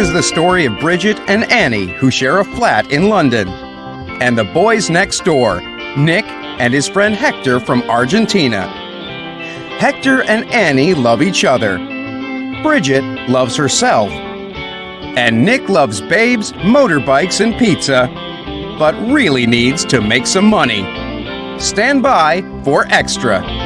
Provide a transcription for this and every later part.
is the story of Bridget and Annie, who share a flat in London, and the boys next door, Nick and his friend Hector from Argentina. Hector and Annie love each other. Bridget loves herself. And Nick loves babes, motorbikes, and pizza, but really needs to make some money. Stand by for extra.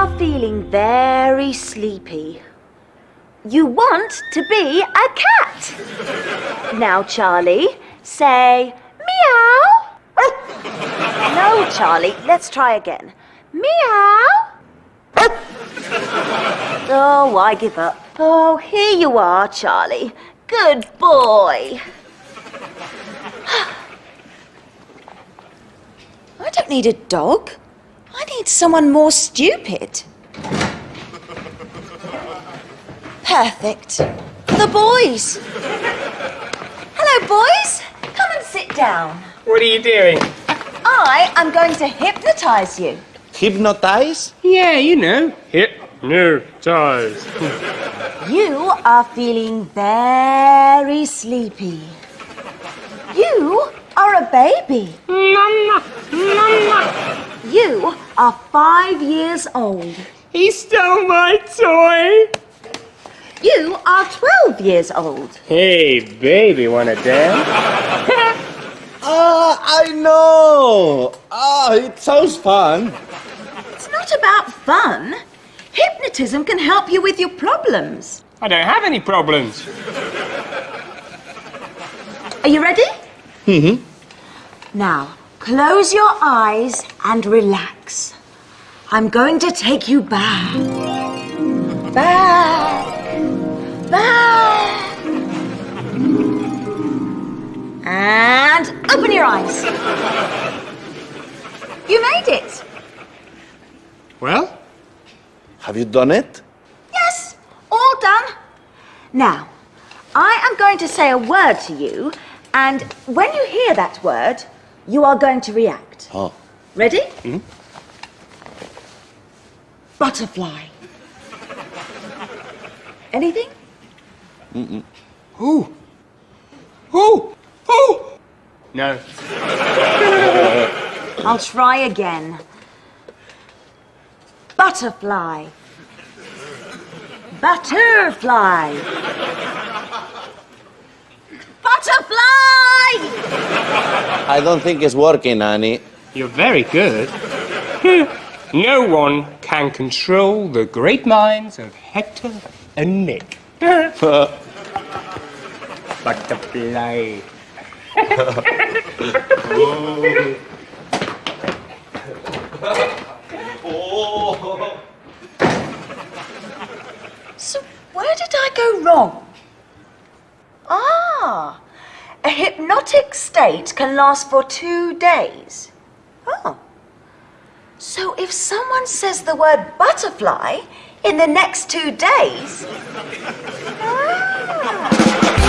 Are feeling very sleepy. You want to be a cat. Now, Charlie, say meow. No, Charlie, let's try again. Meow. Oh, I give up. Oh, here you are, Charlie. Good boy. I don't need a dog. I need someone more stupid. Perfect. The boys. Hello, boys. Come and sit down. What are you doing? I am going to hypnotize you. Hypnotize? Yeah, you know. Hypnotize. You are feeling very sleepy. You are a baby. Mama, mama. You are five years old. He stole my toy. You are 12 years old. Hey, baby, wanna dance? Ah, I know. Ah, it sounds fun. It's not about fun. Hypnotism can help you with your problems. I don't have any problems. Are you ready? Mm-hmm. Now, close your eyes and relax. I'm going to take you back. Back. Back. And open your eyes. You made it. Well? Have you done it? Yes, all done. Now, I am going to say a word to you, and when you hear that word, you are going to react. Oh. Ready? Mm-hmm. Butterfly. Anything? Who? Who? Who? No. I'll try again. Butterfly. Butterfly. Butterfly! I don't think it's working, Annie. You're very good. no one can control the great minds of Hector and Nick. Butterfly. So, where did I go wrong? Ah, a hypnotic state can last for two days. Oh. So, if someone says the word butterfly in the next two days. Ah.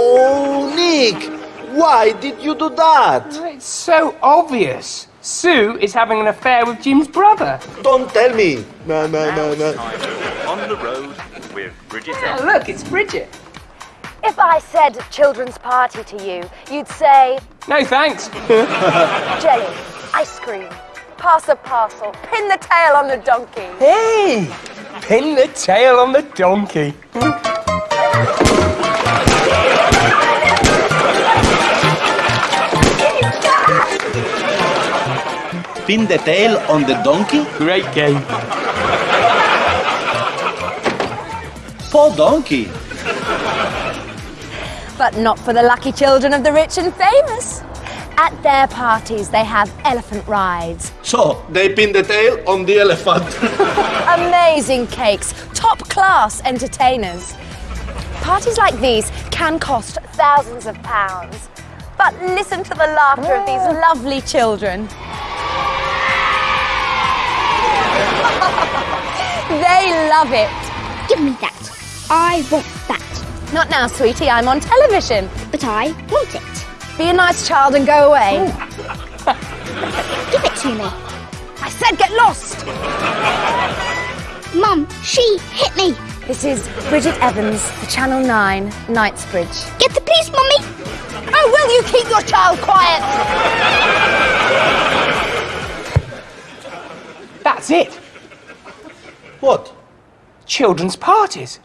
Oh, Nick! Why did you do that? Oh, it's so obvious. Sue is having an affair with Jim's brother. Don't tell me. No, no, no, no. On the road with Bridget Oh, look, it's Bridget. If I said children's party to you, you'd say No, thanks. jelly, ice cream, pass a parcel, pin the tail on the donkey. Hey, pin the tail on the donkey. Pin the tail on the donkey? Great game. Poor donkey. But not for the lucky children of the rich and famous. At their parties, they have elephant rides, So, they pin the tail on the elephant. amazing cakes, top class entertainers. Parties like these can cost thousands of pounds. But listen to the laughter of these oh. lovely children. They love it. Give me that. I want that. Not now, sweetie, I'm on television. But I want it. Be a nice child and go away. Give it to me. I said get lost. Mum, she hit me. This is Bridget Evans for Channel 9, Knightsbridge. Get the police, Mummy. Oh, will you keep your child quiet? That's it. What? Children's parties.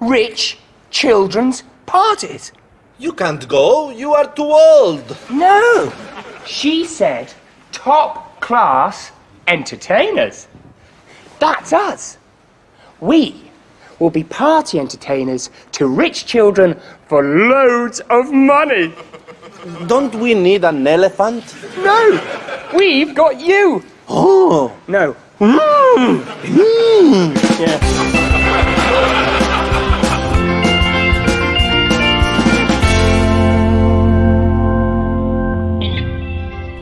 Rich children's parties. You can't go. You are too old. No. She said top class entertainers. That's us. We will be party entertainers to rich children for loads of money. Don't we need an elephant? No, we've got you. Oh, No. Mm. Yeah.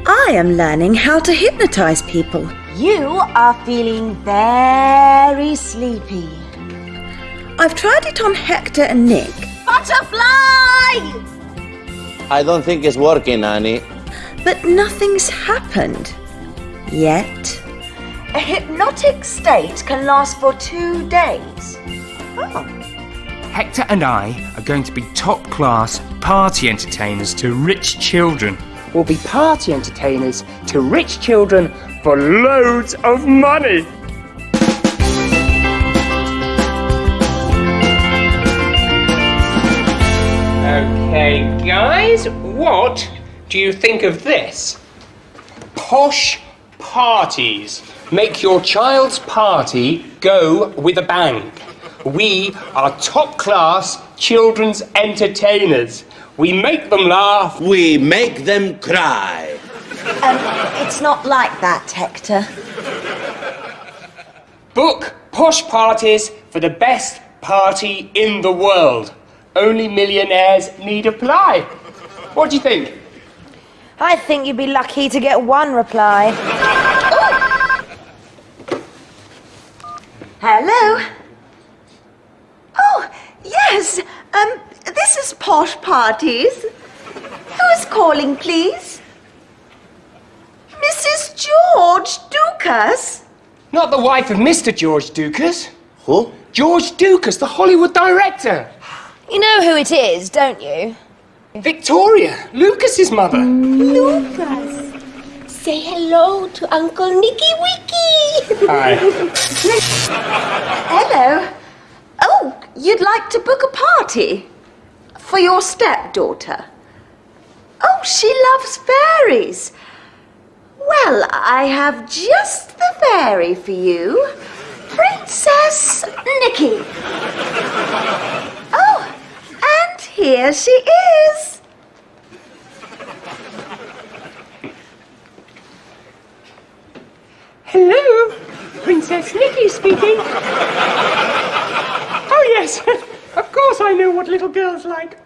I am learning how to hypnotize people. You are feeling very sleepy. I've tried it on Hector and Nick. Butterfly! I don't think it's working, Annie. But nothing's happened. Yet. A hypnotic state can last for two days. Oh. Hector and I are going to be top class party entertainers to rich children. We'll be party entertainers to rich children for loads of money. Okay, guys, what do you think of this? Posh parties. Make your child's party go with a bang. We are top class children's entertainers. We make them laugh. We make them cry. Um, it's not like that, Hector. Book posh parties for the best party in the world. Only millionaires need apply. What do you think? I think you'd be lucky to get one reply. Hello? Oh, yes. Um, this is Posh Parties. Who is calling, please? Mrs. George Dukas? Not the wife of Mr. George Dukas. Who? George Dukas, the Hollywood director. You know who it is, don't you? Victoria, Lucas's mother. Lucas, say hello to Uncle Nicky Wicky. Hi. Hello. Oh, you'd like to book a party? For your stepdaughter? Oh, she loves fairies. Well, I have just the fairy for you. Princess Nikki. Oh, and here she is. Hello, Princess Nikki speaking. oh, yes, of course I know what little girls like.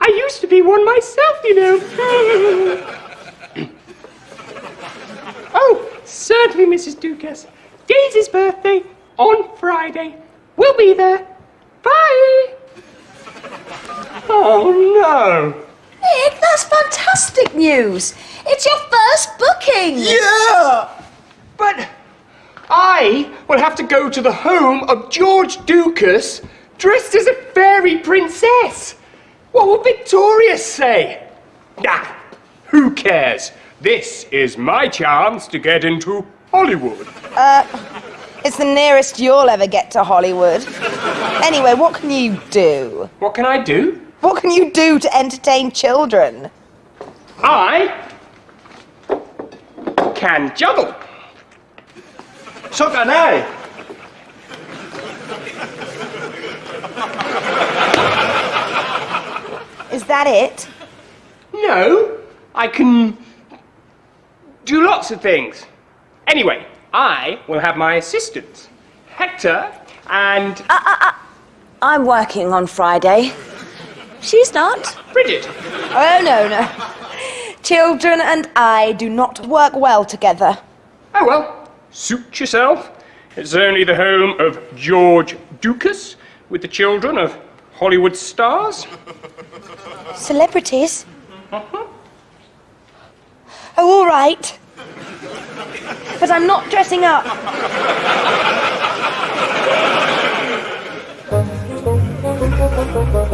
I used to be one myself, you know. oh, certainly, Mrs. Dukas. Daisy's birthday on Friday. We'll be there. Bye. Oh, no. Nick, that's fantastic news. It's your first booking. Yeah! But I will have to go to the home of George Dukas dressed as a fairy princess. What will Victoria say? Nah, who cares? This is my chance to get into Hollywood. Uh, it's the nearest you'll ever get to Hollywood. Anyway, what can you do? What can I do? What can you do to entertain children? I can juggle. So can I. Is that it? No. I can do lots of things. Anyway, I will have my assistants, Hector and... Uh, uh, uh, I'm working on Friday. She's not. Bridget. Oh, no, no. Children and I do not work well together. Oh, well, suit yourself. It's only the home of George Ducas with the children of Hollywood stars. Celebrities? Uh-huh. Oh, all right. But I'm not dressing up.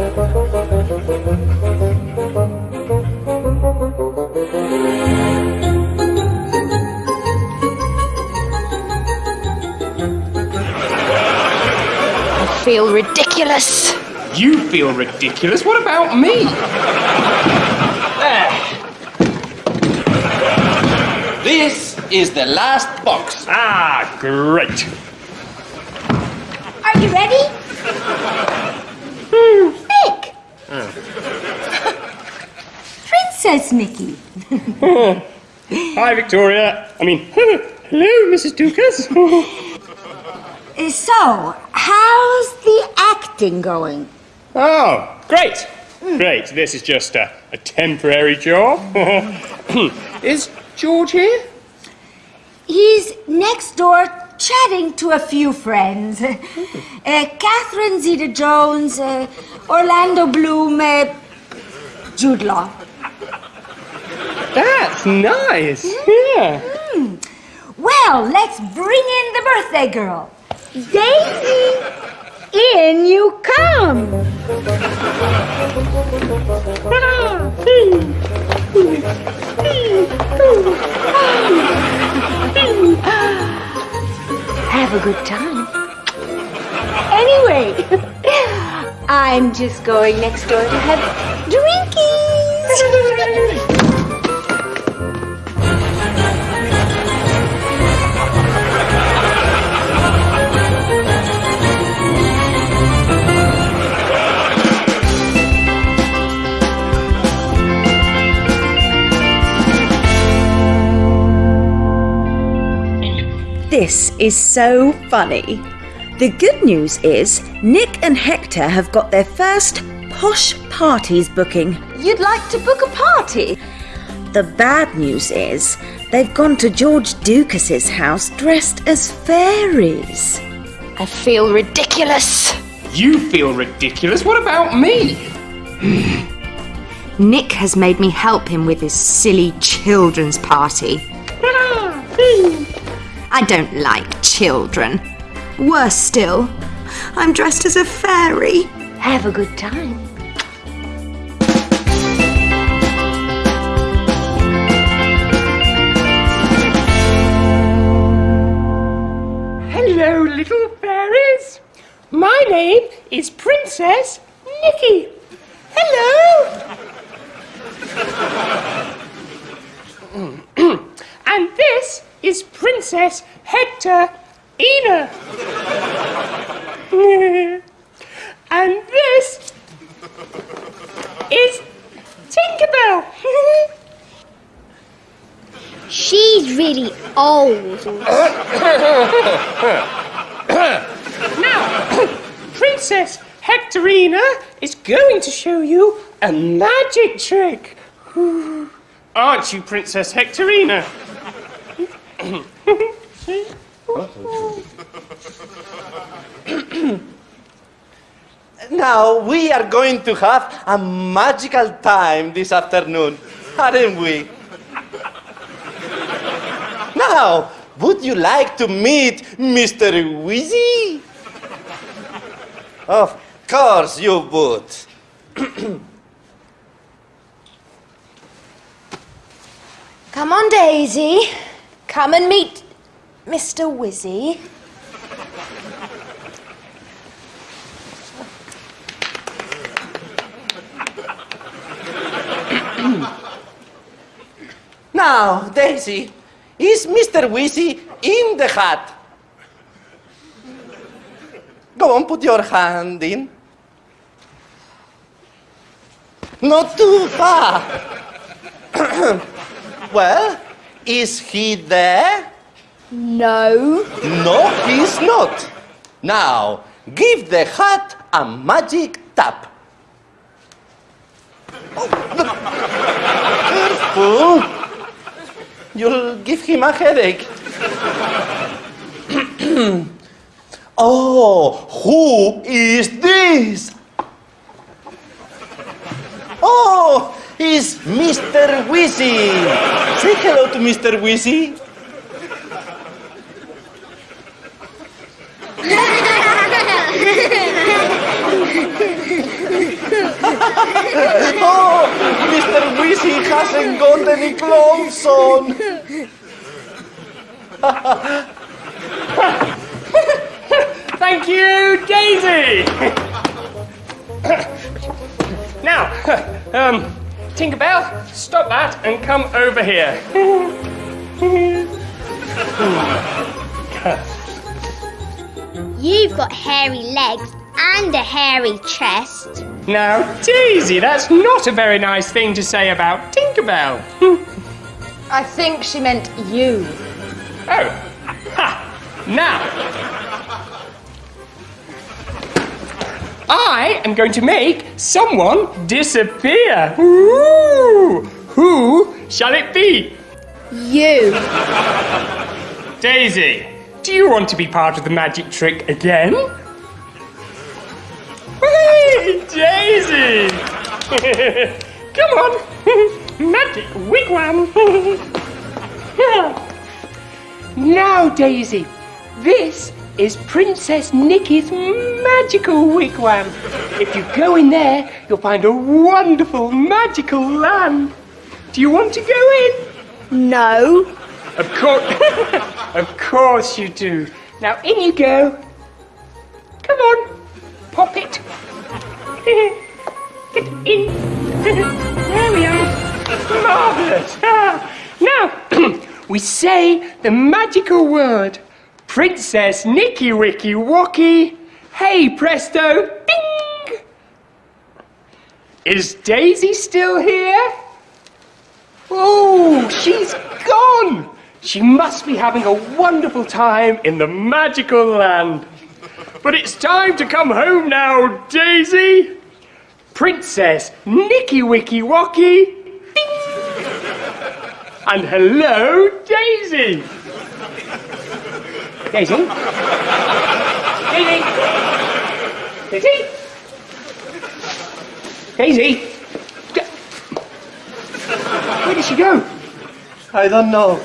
feel ridiculous. You feel ridiculous. What about me? there. This is the last box. Ah, great. Are you ready? Nick! Princess Nikki. Hi, Victoria. I mean, hello, Mrs. Ducas. Uh, So, how's the acting going? oh, great. Great. This is just a, a temporary job. is George here? He's next door chatting to a few friends. Uh, Catherine Zeta Jones, uh, Orlando Bloom, uh, Jude Law. That's nice. Yeah. Well, let's bring in the birthday girl. Daisy, in you come. Have a good time. Anyway, I'm just going next door to have drinkies. Is so funny. The good news is Nick and Hector have got their first posh parties booking. You'd like to book a party? The bad news is they've gone to George Ducas's house dressed as fairies. I feel ridiculous. You feel ridiculous. What about me? Nick has made me help him with his silly children's party. I don't like children. Worse still, I'm dressed as a fairy. Have a good time. Hello, little fairies. My name is Princess Nikki. Hello. and this is Princess Hector Ina. and this is Tinkerbell. She's really old. Now, Princess Hectorina is going to show you a magic trick. Aren't you, Princess Hectorina? Now we are going to have a magical time this afternoon, aren't we? Now, would you like to meet Mr. Wheezy? Of course you would. Come on, Daisy. Come and meet Mr. Wizzy. Now, Daisy, is Mr. Wizzy in the hat? Go on, put your hand in. Not too far. well, is he there? No. No, he's not. Now, give the hat a magic tap. Oh, careful. You'll give him a headache. oh, who is this? It's Mr. Wizzy. Say hello to Mr. Wizzy. Oh, Mr. Wizzy hasn't got any clothes on. Thank you, Daisy! now, um, Tinkerbell, stop that and come over here. You've got hairy legs and a hairy chest. Now, Daisy, that's not a very nice thing to say about Tinkerbell. I think she meant you. Oh, ha! Now, I am going to make someone disappear. Ooh, who shall it be? You. Daisy, do you want to be part of the magic trick again? Hey, Daisy! Come on, magic wigwam. now, Daisy, this is Princess Nikki's magical wigwam. If you go in there, you'll find a wonderful magical land. Do you want to go in? No. Of course, of course you do. Now in you go. Come on, pop it. Get in. there we are. Marvelous. Ah. now we say the magical word. Princess Nicky Wicky Wocky. Hey presto, bing. Is Daisy still here? Oh, she's gone! She must be having a wonderful time in the magical land. But it's time to come home now, Daisy! Princess Nicky Wicky Wocky! Ding! And hello, Daisy! Daisy? Daisy? Daisy? Daisy? Where did she go? I don't know.